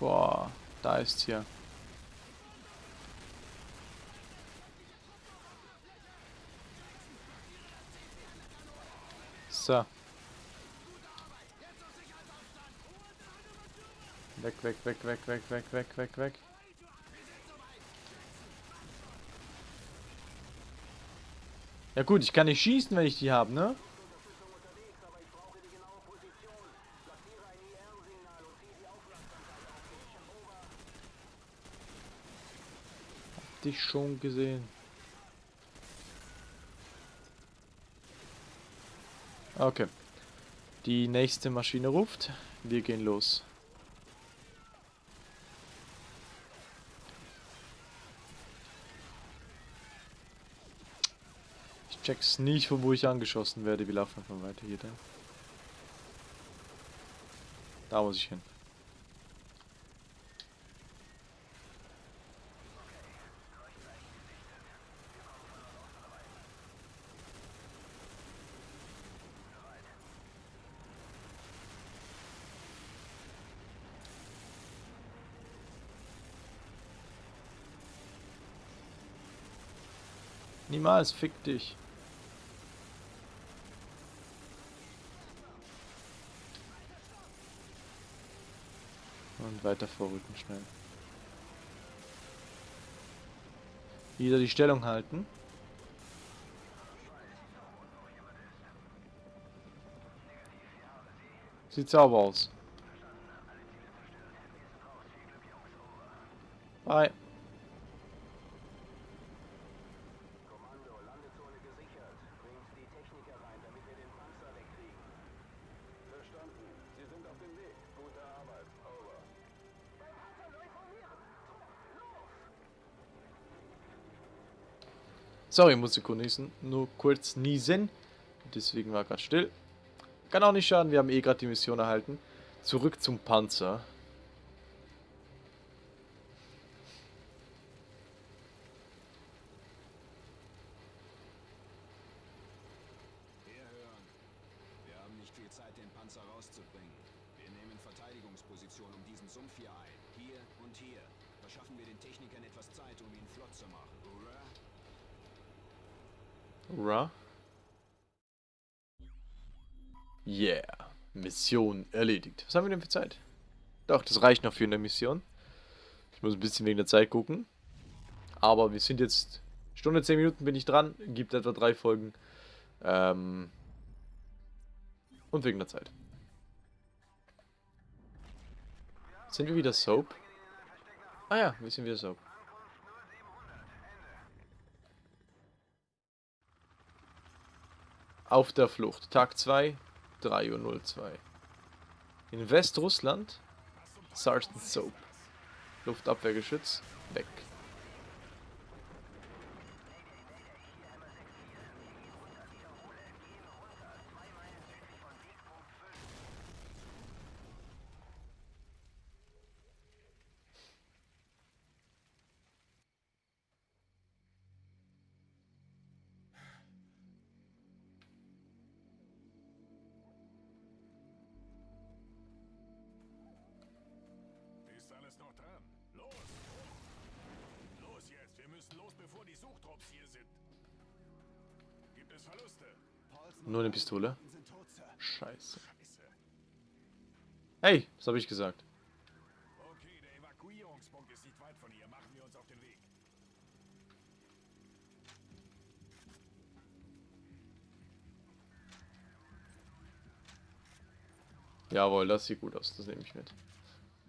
Boah, da ist hier. So. Weg, weg, weg, weg, weg, weg, weg, weg, weg. Ja gut, ich kann nicht schießen, wenn ich die habe, ne? Dich schon gesehen. Okay. Die nächste Maschine ruft. Wir gehen los. Ich check's nicht, von wo ich angeschossen werde. Wir laufen einfach weiter hier. Da muss ich hin. Niemals, fick dich. Und weiter vorrücken schnell. Wieder die Stellung halten. Sieht sauber aus. Bye. Sorry, musste nur kurz niesen. Deswegen war gerade still. Kann auch nicht schaden, wir haben eh gerade die Mission erhalten. Zurück zum Panzer. Um Sumpf hier ein. Hier und hier. Verschaffen wir den Technikern etwas Zeit, um ihn flott zu machen. Hurra! Ra. Yeah. Mission erledigt. Was haben wir denn für Zeit? Doch, das reicht noch für eine Mission. Ich muss ein bisschen wegen der Zeit gucken. Aber wir sind jetzt... Stunde 10 Minuten bin ich dran. Gibt etwa drei Folgen. Ähm... Und wegen der Zeit. Sind wir wieder Soap? Ah ja, wir sind wieder Soap. Auf der Flucht. Tag 2, 3.02 Uhr. In Westrussland. Sergeant Soap. Luftabwehrgeschütz. Weg. Müssen los, bevor die Suchtrupps hier sind. Gibt es Verluste? Nur eine Pistole. Scheiße. Hey, was habe ich gesagt? Okay, der Evakuierungspunkt ist nicht weit von hier. Machen wir uns auf den Weg. Jawohl, das sieht gut aus. Das nehme ich mit.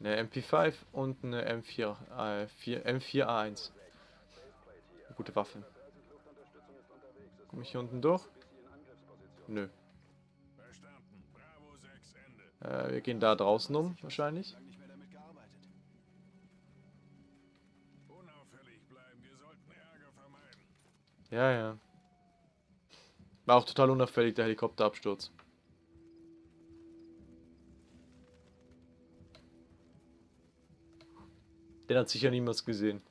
Eine MP5 und eine M4, äh, 4, M4A1. Gute Waffe. Komme ich hier unten durch? Nö. Verstanden. Bravo 6, Ende. Äh, wir gehen da draußen um, wahrscheinlich. Ja, ja. War auch total unauffällig, der Helikopterabsturz. Den hat sicher niemals gesehen.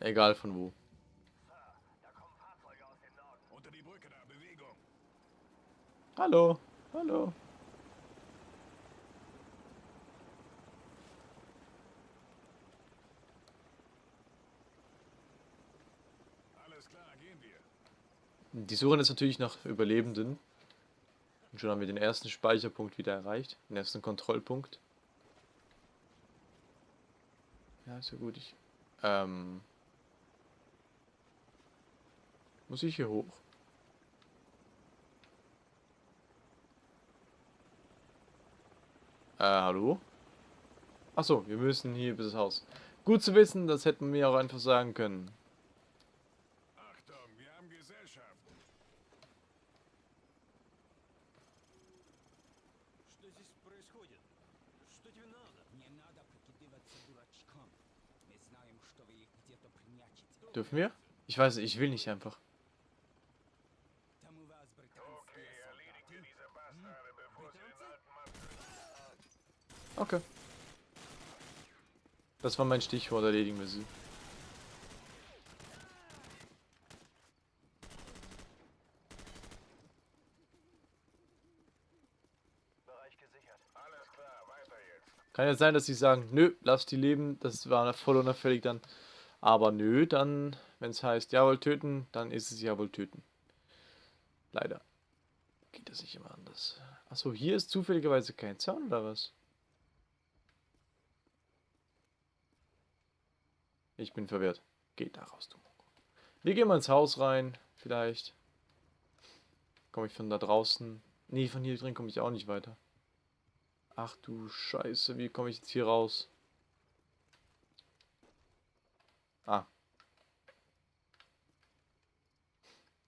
Egal von wo. Hallo, hallo. Alles klar, gehen wir. Die suchen jetzt natürlich nach Überlebenden. Und schon haben wir den ersten Speicherpunkt wieder erreicht, den ersten Kontrollpunkt. Ja, ist ja gut. Ich, ähm, muss ich hier hoch? Äh, hallo? Achso, wir müssen hier bis das Haus. Gut zu wissen, das hätten wir auch einfach sagen können. Achtung, wir haben Gesellschaft. Что здесь происходит? Что тебе надо? Не надо прикидываться дурачком. Мы знаем, что вы их где-то прячете. Dürfen wir? Ich weiß nicht, ich will nicht einfach. Okay. Das war mein Stichwort, erledigen wir sie. Bereich gesichert. Alles klar, weiter jetzt. Kann ja sein, dass sie sagen, nö, lass die leben, das war voll unauffällig dann. Aber nö, dann, wenn es heißt, jawohl, töten, dann ist es jawohl töten. Leider. Geht das nicht immer anders. Achso, hier ist zufälligerweise kein Zaun oder was? Ich bin verwirrt. Geht da raus, du Mongo. Wir gehen mal ins Haus rein, vielleicht. Komme ich von da draußen? Nee, von hier drin komme ich auch nicht weiter. Ach du Scheiße, wie komme ich jetzt hier raus? Ah.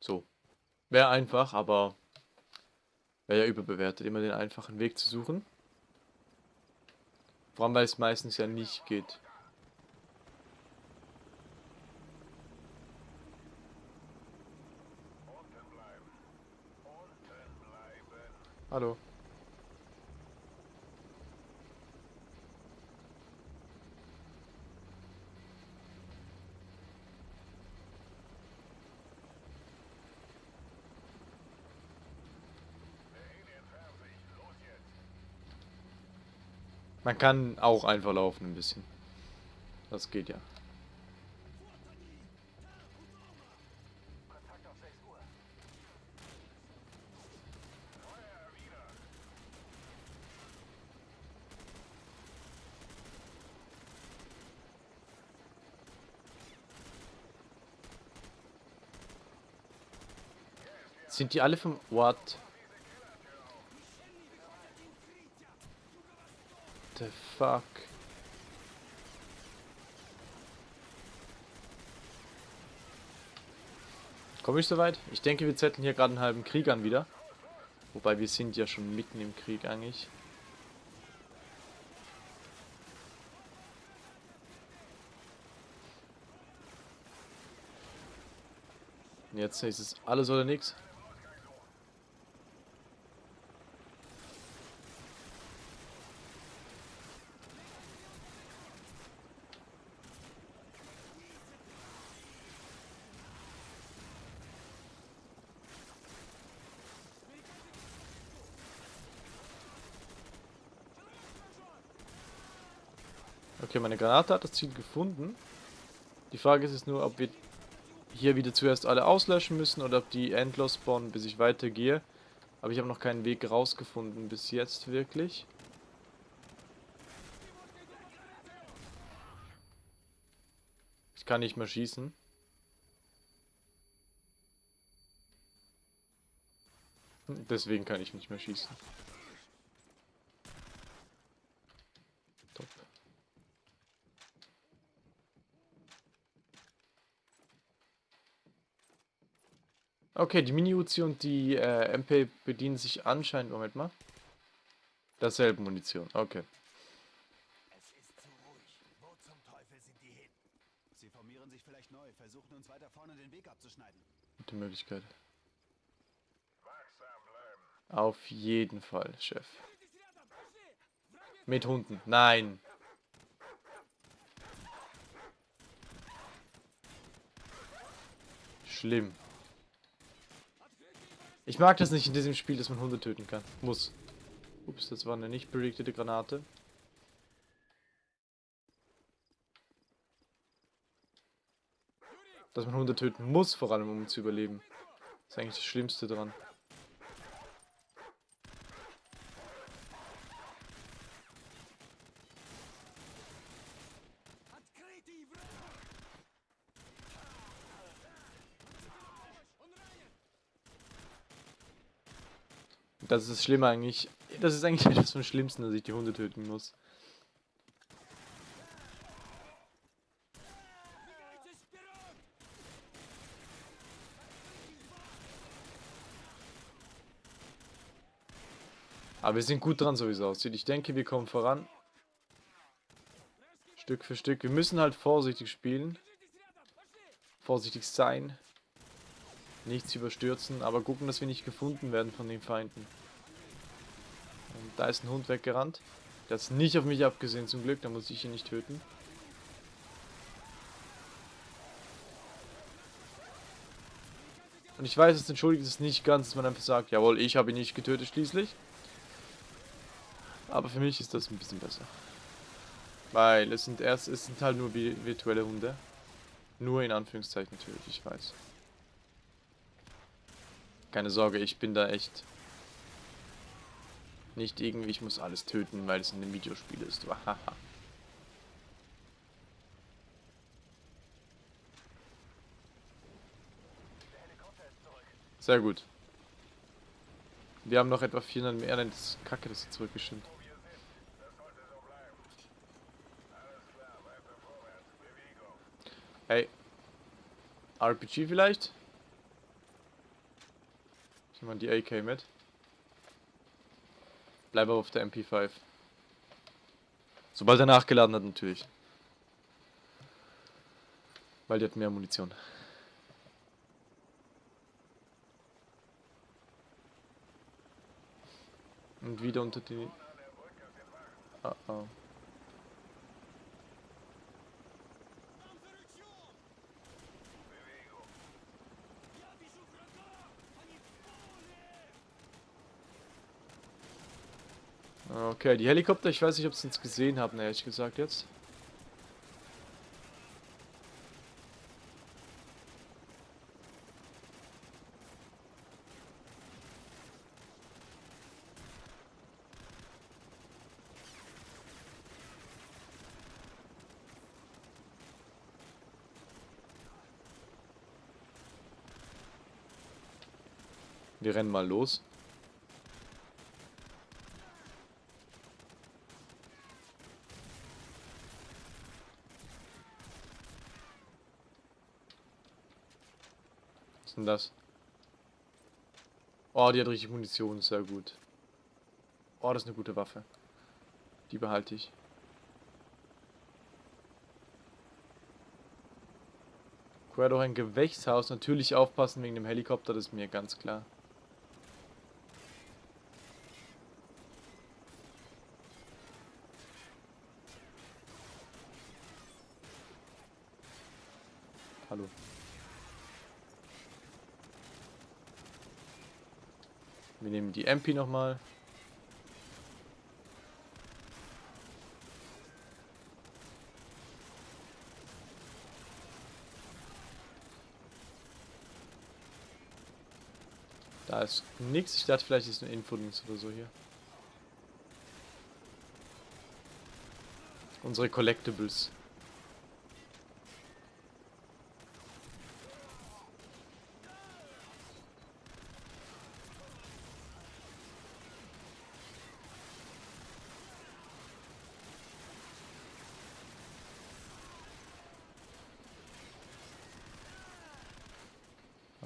So. Wäre einfach, aber wäre ja überbewertet, immer den einfachen Weg zu suchen. Vor allem, weil es meistens ja nicht geht. Unten bleiben. Unten bleiben. Hallo. Man kann auch einfach laufen ein bisschen. Das geht ja. Sind die alle vom... What? The fuck? Komme ich soweit? Ich denke, wir zetteln hier gerade einen halben Krieg an wieder. Wobei wir sind ja schon mitten im Krieg eigentlich. Jetzt ist es alles oder nichts. Okay, meine Granate hat das Ziel gefunden. Die Frage ist jetzt nur, ob wir hier wieder zuerst alle auslöschen müssen oder ob die endlos spawnen, bis ich weitergehe. Aber ich habe noch keinen Weg rausgefunden bis jetzt wirklich. Ich kann nicht mehr schießen. Deswegen kann ich nicht mehr schießen. Okay, die Mini-Uzi und die äh, MP bedienen sich anscheinend, Moment mal, derselben Munition. Okay. Es ist zu ruhig. Wo zum Teufel sind die hin? Sie formieren sich vielleicht neu, versuchen uns weiter vorne den Weg abzuschneiden. Gute Möglichkeit. Auf jeden Fall, Chef. Mit Hunden. Nein. Schlimm. Ich mag das nicht in diesem Spiel, dass man Hunde töten kann. Muss. Ups, das war eine nicht berichtete Granate. Dass man Hunde töten muss, vor allem um zu überleben. Das ist eigentlich das Schlimmste dran. Das ist das Schlimme eigentlich. Das ist eigentlich etwas vom Schlimmsten, dass ich die Hunde töten muss. Aber wir sind gut dran, so wie es aussieht. Ich denke, wir kommen voran. Stück für Stück. Wir müssen halt vorsichtig spielen. Vorsichtig sein. Nichts überstürzen, aber gucken, dass wir nicht gefunden werden von den Feinden. Und da ist ein Hund weggerannt. Der hat es nicht auf mich abgesehen, zum Glück. Da muss ich ihn nicht töten. Und ich weiß, es entschuldigt es nicht ganz, dass man einfach sagt, jawohl, ich habe ihn nicht getötet schließlich. Aber für mich ist das ein bisschen besser. Weil es sind erst, es sind halt nur vi- virtuelle Hunde. Nur in Anführungszeichen natürlich, ich weiß. Keine Sorge, ich bin da echt nicht irgendwie, ich muss alles töten, weil es in einem Videospiel ist. Sehr gut. Wir haben noch etwa 400 mehr, nein, das ist kacke, dass sie zurückgeschickt. Hey. RPG vielleicht? Ich nehme mal die AK mit. Bleibe auf der MP5. Sobald er nachgeladen hat, natürlich. Weil die hat mehr Munition. Und wieder unter die... Oh oh. Okay, die Helikopter, ich weiß nicht, ob sie uns gesehen haben, ehrlich gesagt jetzt. Wir rennen mal los. Denn das? Oh, die hat richtig Munition, sehr gut. Oh, das ist eine gute Waffe. Die behalte ich. Quer doch ein Gewächshaus. Natürlich aufpassen wegen dem Helikopter, das ist mir ganz klar. Hallo. Wir nehmen die MP nochmal. Da ist nichts. Ich dachte, vielleicht ist ein Infodings oder so hier. Unsere Collectibles.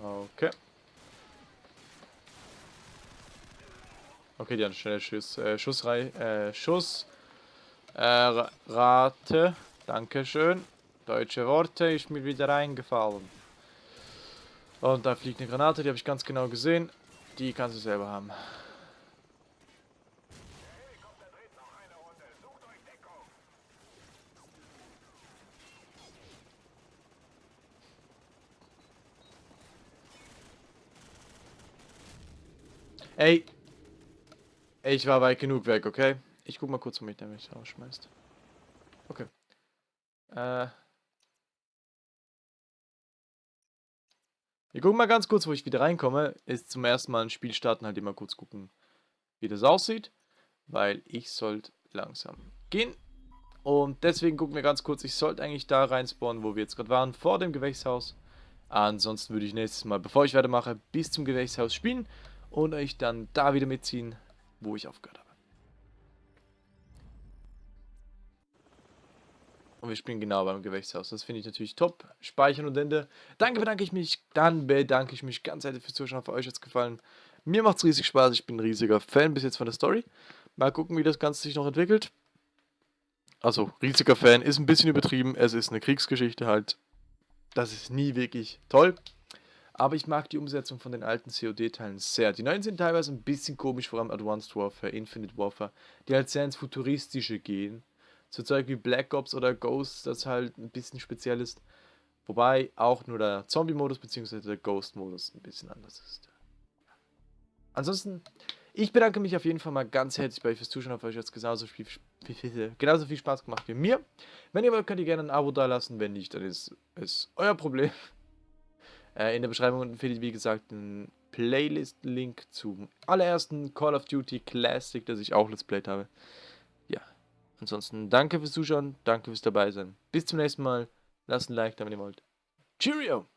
Okay. Okay, die haben schnelle Schuss, äh, Schussrei, äh, Schuss, äh, Ra- Rate, Dankeschön. Deutsche Worte ist mir wieder eingefallen. Und da fliegt eine Granate, die habe ich ganz genau gesehen. Die kannst du selber haben. Ey. Ich war weit genug weg, okay? Ich guck mal kurz, wo mich der mich rausschmeißt. Okay. Äh. Wir gucken mal ganz kurz, wo ich wieder reinkomme. Ist zum ersten Mal ein Spiel starten, halt immer kurz gucken, wie das aussieht. Weil ich sollte langsam gehen. Und deswegen gucken wir ganz kurz, ich sollte eigentlich da rein spawnen, wo wir jetzt gerade waren, vor dem Gewächshaus. Ansonsten würde ich nächstes Mal, bevor ich weitermache, bis zum Gewächshaus spielen und euch dann da wieder mitziehen, wo ich aufgehört habe. Und wir spielen genau beim Gewächshaus. Das finde ich natürlich top. Speichern und Ende. Danke, bedanke ich mich. Dann bedanke ich mich ganz herzlich fürs Zuschauen. Für euch hat es gefallen. Mir macht es riesig Spaß. Ich bin ein riesiger Fan bis jetzt von der Story. Mal gucken, wie das Ganze sich noch entwickelt. Also, riesiger Fan ist ein bisschen übertrieben. Es ist eine Kriegsgeschichte halt. Das ist nie wirklich toll. Aber ich mag die Umsetzung von den alten COD-Teilen sehr. Die neuen sind teilweise ein bisschen komisch, vor allem Advanced Warfare, Infinite Warfare, die halt sehr ins Futuristische gehen so Zeug wie Black Ops oder Ghost, das halt ein bisschen speziell ist. Wobei auch nur der Zombie-Modus bzw. der Ghost-Modus ein bisschen anders ist. Ansonsten, ich bedanke mich auf jeden Fall mal ganz herzlich bei euch fürs Zuschauen. Auf euch hat es genauso viel, genauso viel Spaß gemacht wie mir. Wenn ihr wollt, könnt ihr gerne ein Abo da lassen. Wenn nicht, dann ist es euer Problem. Äh, in der Beschreibung findet ihr, wie gesagt, einen Playlist-Link zum allerersten Call of Duty Classic, das ich auch Let's Played habe. Ansonsten danke fürs Zuschauen, danke fürs dabei sein. Bis zum nächsten Mal. Lasst ein Like da, wenn ihr wollt. Cheerio!